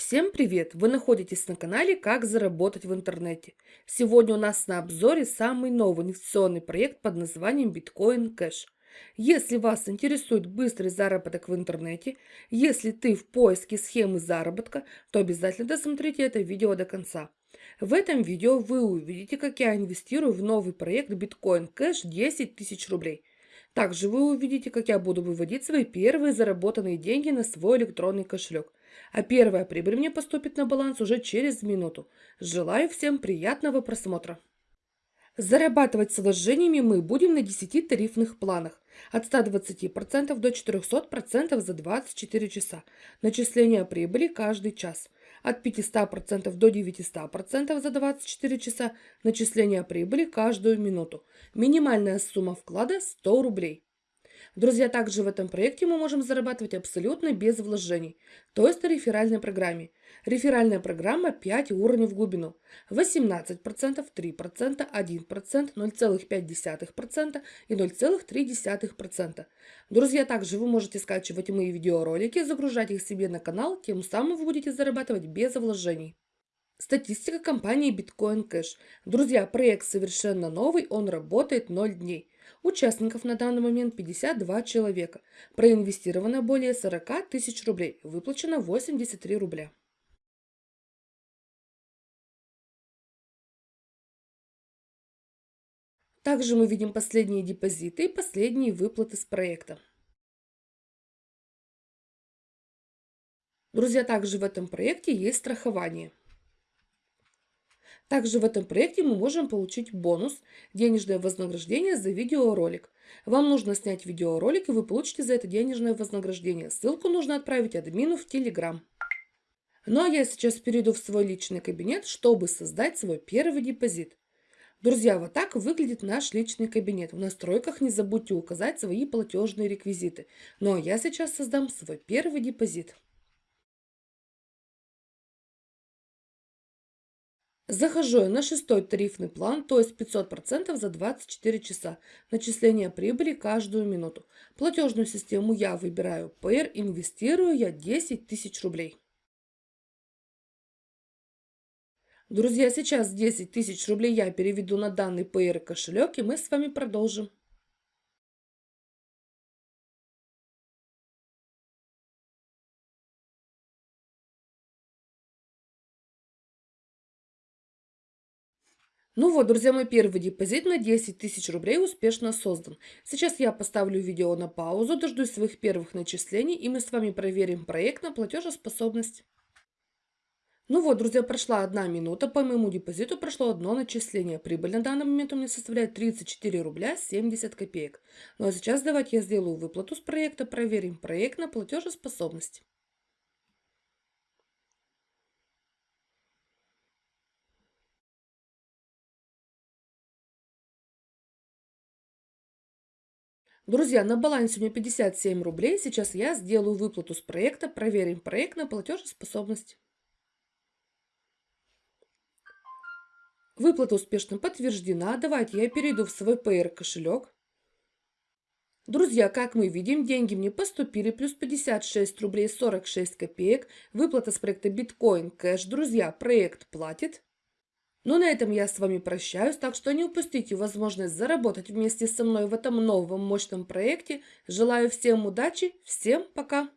Всем привет! Вы находитесь на канале «Как заработать в интернете». Сегодня у нас на обзоре самый новый инвестиционный проект под названием Bitcoin Cash. Если вас интересует быстрый заработок в интернете, если ты в поиске схемы заработка, то обязательно досмотрите это видео до конца. В этом видео вы увидите, как я инвестирую в новый проект Bitcoin Cash 10 тысяч рублей. Также вы увидите, как я буду выводить свои первые заработанные деньги на свой электронный кошелек. А первая прибыль мне поступит на баланс уже через минуту. Желаю всем приятного просмотра. Зарабатывать с вложениями мы будем на 10 тарифных планах. От 120% до 400% за 24 часа. Начисление прибыли каждый час. От 500% до 900% за 24 часа. Начисление прибыли каждую минуту. Минимальная сумма вклада 100 рублей. Друзья, также в этом проекте мы можем зарабатывать абсолютно без вложений, то есть на реферальной программе. Реферальная программа 5 уровней в глубину. 18%, 3%, 1%, 0,5% и 0,3%. Друзья, также вы можете скачивать мои видеоролики, загружать их себе на канал, тем самым вы будете зарабатывать без вложений. Статистика компании Bitcoin Cash. Друзья, проект совершенно новый, он работает 0 дней. Участников на данный момент 52 человека. Проинвестировано более 40 тысяч рублей. Выплачено 83 рубля. Также мы видим последние депозиты и последние выплаты с проекта. Друзья, также в этом проекте есть страхование. Также в этом проекте мы можем получить бонус – денежное вознаграждение за видеоролик. Вам нужно снять видеоролик, и вы получите за это денежное вознаграждение. Ссылку нужно отправить админу в Telegram. Ну а я сейчас перейду в свой личный кабинет, чтобы создать свой первый депозит. Друзья, вот так выглядит наш личный кабинет. В настройках не забудьте указать свои платежные реквизиты. Ну а я сейчас создам свой первый депозит. Захожу на шестой тарифный план, то есть 500% за 24 часа. Начисление прибыли каждую минуту. Платежную систему я выбираю Payer, инвестирую я 10 тысяч рублей. Друзья, сейчас 10 тысяч рублей я переведу на данный Payer кошелек, и мы с вами продолжим. Ну вот, друзья, мой первый депозит на 10 тысяч рублей успешно создан. Сейчас я поставлю видео на паузу, дождусь своих первых начислений, и мы с вами проверим проект на платежеспособность. Ну вот, друзья, прошла одна минута, по моему депозиту прошло одно начисление. Прибыль на данный момент у меня составляет 34 рубля 70 копеек. Ну а сейчас давайте я сделаю выплату с проекта, проверим проект на платежеспособность. Друзья, на балансе у меня 57 рублей. Сейчас я сделаю выплату с проекта. Проверим проект на платежеспособность. Выплата успешно подтверждена. Давайте я перейду в свой PR кошелек. Друзья, как мы видим, деньги мне поступили, плюс 56 рублей 46 копеек. Выплата с проекта Bitcoin Cash. Друзья, проект платит. Ну, на этом я с вами прощаюсь, так что не упустите возможность заработать вместе со мной в этом новом мощном проекте. Желаю всем удачи, всем пока!